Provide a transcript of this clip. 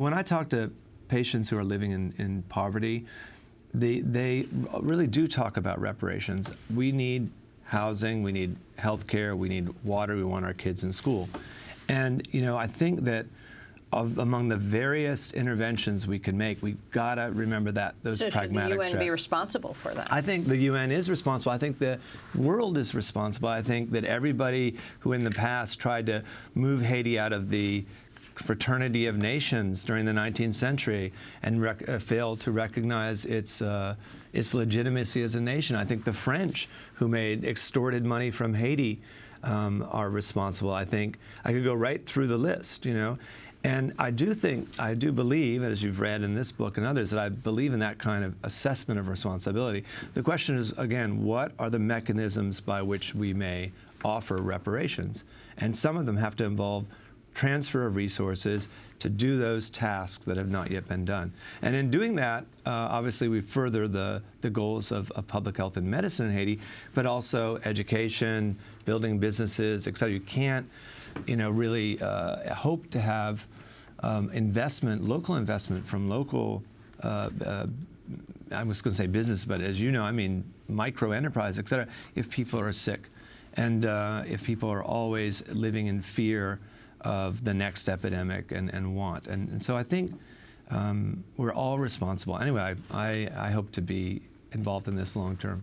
When I talk to patients who are living in, in poverty, they, they really do talk about reparations. We need housing, we need health care, we need water, we want our kids in school. And, you know, I think that of, among the various interventions we can make, we've got to remember that, those so pragmatic should the UN be responsible for that? I think the UN is responsible. I think the world is responsible. I think that everybody who in the past tried to move Haiti out of the fraternity of nations during the 19th century and uh, failed to recognize its, uh, its legitimacy as a nation. I think the French, who made extorted money from Haiti, um, are responsible. I think I could go right through the list, you know. And I do think, I do believe, as you've read in this book and others, that I believe in that kind of assessment of responsibility. The question is, again, what are the mechanisms by which we may offer reparations? And some of them have to involve transfer of resources to do those tasks that have not yet been done. And in doing that, uh, obviously we further the, the goals of, of, public health and medicine in Haiti, but also education, building businesses, et cetera. You can't, you know, really uh, hope to have um, investment, local investment from local uh, uh I was going to say business, but as you know, I mean micro enterprise, et cetera, if people are sick. And uh, if people are always living in fear of the next epidemic and, and want. And, and so I think um, we're all responsible. Anyway, I, I, I hope to be involved in this long term.